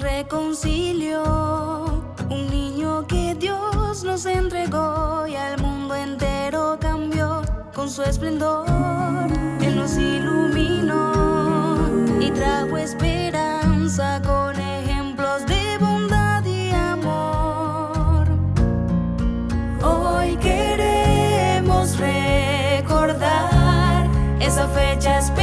reconcilió. Un niño que Dios nos entregó y al mundo entero cambió con su esplendor. Él nos iluminó y trajo esperanza con ejemplos de bondad y amor. Hoy queremos recordar esa fecha especial.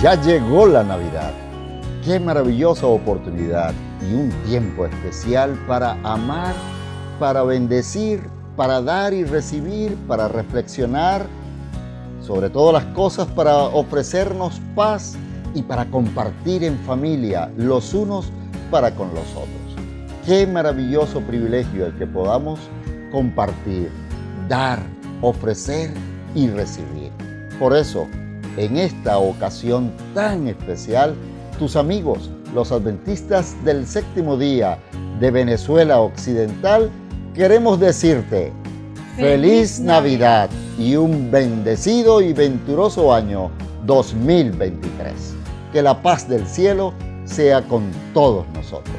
Ya llegó la Navidad. Qué maravillosa oportunidad y un tiempo especial para amar, para bendecir, para dar y recibir, para reflexionar, sobre todas las cosas para ofrecernos paz y para compartir en familia los unos para con los otros. Qué maravilloso privilegio el que podamos compartir, dar, ofrecer y recibir. Por eso, en esta ocasión tan especial, tus amigos, los adventistas del séptimo día de Venezuela Occidental, queremos decirte feliz Navidad y un bendecido y venturoso año 2023. Que la paz del cielo sea con todos nosotros.